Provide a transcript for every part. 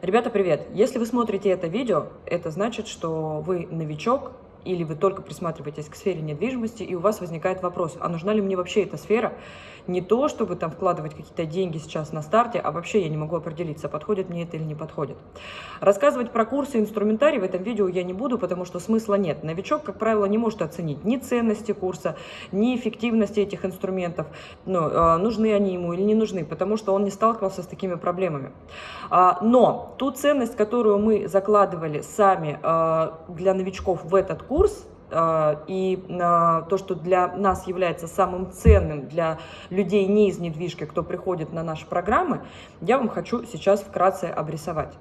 Ребята, привет! Если вы смотрите это видео, это значит, что вы новичок или вы только присматриваетесь к сфере недвижимости, и у вас возникает вопрос, а нужна ли мне вообще эта сфера? Не то, чтобы там вкладывать какие-то деньги сейчас на старте, а вообще я не могу определиться, подходит мне это или не подходит. Рассказывать про курсы и инструментарий в этом видео я не буду, потому что смысла нет. Новичок, как правило, не может оценить ни ценности курса, ни эффективности этих инструментов, ну, э, нужны они ему или не нужны, потому что он не сталкивался с такими проблемами. А, но ту ценность, которую мы закладывали сами э, для новичков в этот курс, э, и то, что для нас является самым ценным для людей не из недвижки, кто приходит на наши программы, я вам хочу сейчас вкратце обрисовать.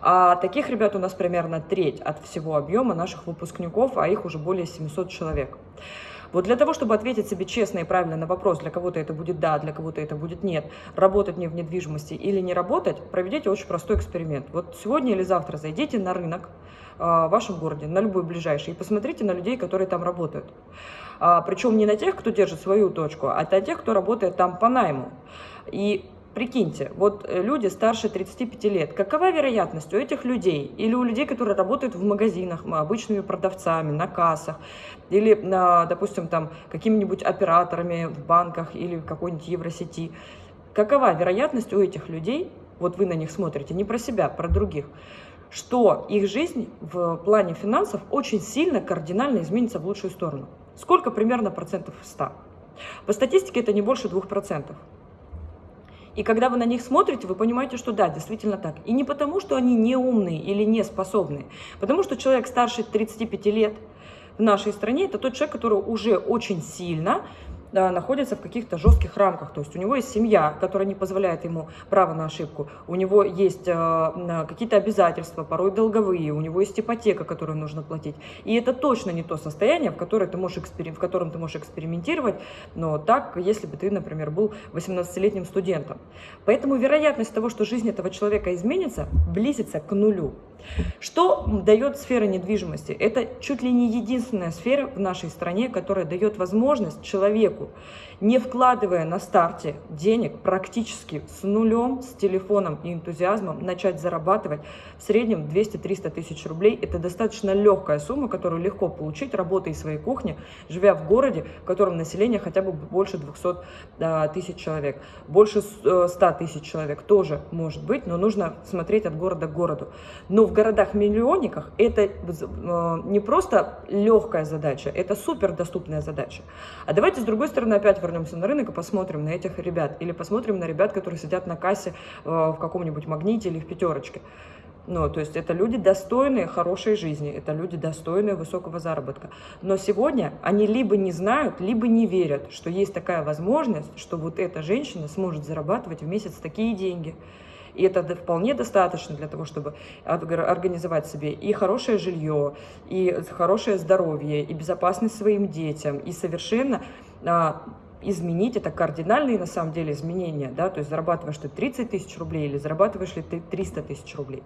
А таких ребят у нас примерно треть от всего объема наших выпускников, а их уже более 700 человек. Вот для того, чтобы ответить себе честно и правильно на вопрос, для кого-то это будет да, для кого-то это будет нет, работать мне в недвижимости или не работать, проведите очень простой эксперимент. Вот сегодня или завтра зайдите на рынок а, в вашем городе, на любой ближайший, и посмотрите на людей, которые там работают. А, причем не на тех, кто держит свою точку, а на тех, кто работает там по найму. И Прикиньте, вот э, люди старше 35 лет, какова вероятность у этих людей или у людей, которые работают в магазинах, обычными продавцами, на кассах, или, допустим, там какими-нибудь операторами в банках или в какой-нибудь евросети, какова вероятность у этих людей, вот вы на них смотрите, не про себя, про других, что их жизнь в плане финансов очень сильно, кардинально изменится в лучшую сторону. Сколько примерно процентов 100? По статистике это не больше 2%. И когда вы на них смотрите, вы понимаете, что да, действительно так. И не потому, что они не умные или не способные, потому что человек старше 35 лет в нашей стране, это тот человек, который уже очень сильно да, находится в каких-то жестких рамках. То есть у него есть семья, которая не позволяет ему право на ошибку. У него есть э, какие-то обязательства, порой долговые. У него есть ипотека, которую нужно платить. И это точно не то состояние, в, которое ты можешь экспери... в котором ты можешь экспериментировать, но так, если бы ты, например, был 18-летним студентом. Поэтому вероятность того, что жизнь этого человека изменится, близится к нулю. Что дает сфера недвижимости? Это чуть ли не единственная сфера в нашей стране, которая дает возможность человеку, не вкладывая на старте денег, практически с нулем, с телефоном и энтузиазмом, начать зарабатывать в среднем 200-300 тысяч рублей. Это достаточно легкая сумма, которую легко получить, работая из своей кухни, живя в городе, в котором население хотя бы больше 200 а, тысяч человек. Больше 100 э, тысяч человек тоже может быть, но нужно смотреть от города к городу. Но в городах-миллионниках это э, не просто легкая задача, это супер доступная задача. А давайте с другой стороны опять вернемся на рынок и посмотрим на этих ребят. Или посмотрим на ребят, которые сидят на кассе э, в каком-нибудь магните или в пятерочке. Ну, то есть это люди достойные хорошей жизни, это люди достойные высокого заработка. Но сегодня они либо не знают, либо не верят, что есть такая возможность, что вот эта женщина сможет зарабатывать в месяц такие деньги. И это вполне достаточно для того, чтобы организовать себе и хорошее жилье, и хорошее здоровье, и безопасность своим детям, и совершенно а, изменить, это кардинальные на самом деле изменения, да, то есть зарабатываешь ты 30 тысяч рублей или зарабатываешь ли ты 300 тысяч рублей.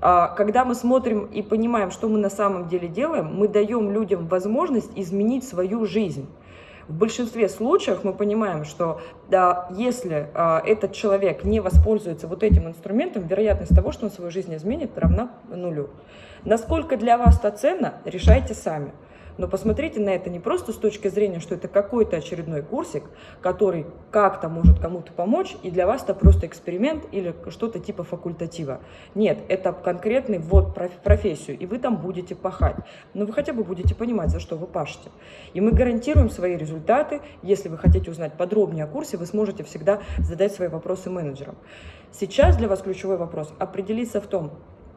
А, когда мы смотрим и понимаем, что мы на самом деле делаем, мы даем людям возможность изменить свою жизнь. В большинстве случаев мы понимаем, что да, если а, этот человек не воспользуется вот этим инструментом, вероятность того, что он свою жизнь изменит, равна нулю. Насколько для вас это ценно, решайте сами. Но посмотрите на это не просто с точки зрения, что это какой-то очередной курсик, который как-то может кому-то помочь, и для вас это просто эксперимент или что-то типа факультатива. Нет, это конкретный ввод в профессию, и вы там будете пахать. Но вы хотя бы будете понимать, за что вы пашете. И мы гарантируем свои результаты. Если вы хотите узнать подробнее о курсе, вы сможете всегда задать свои вопросы менеджерам. Сейчас для вас ключевой вопрос – определиться в том,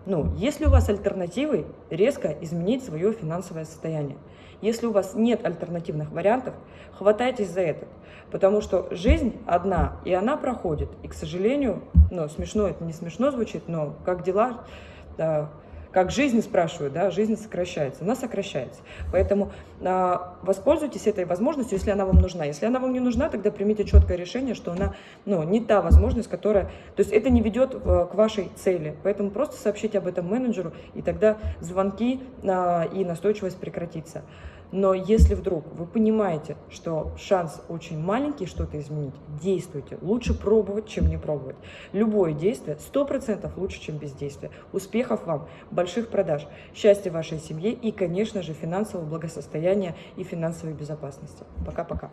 ну, если у вас альтернативы, резко изменить свое финансовое состояние. Если у вас нет альтернативных вариантов, хватайтесь за этот. Потому что жизнь одна, и она проходит. И, к сожалению, ну, смешно, это не смешно звучит, но как дела, да, как жизнь, спрашивают, да, жизнь сокращается, она сокращается. Поэтому э, воспользуйтесь этой возможностью, если она вам нужна. Если она вам не нужна, тогда примите четкое решение, что она ну, не та возможность, которая... То есть это не ведет э, к вашей цели. Поэтому просто сообщите об этом менеджеру, и тогда звонки э, и настойчивость прекратится. Но если вдруг вы понимаете, что шанс очень маленький что-то изменить, действуйте. Лучше пробовать, чем не пробовать. Любое действие 100% лучше, чем бездействие. Успехов вам, больших продаж, счастья вашей семье и, конечно же, финансового благосостояния и финансовой безопасности. Пока-пока.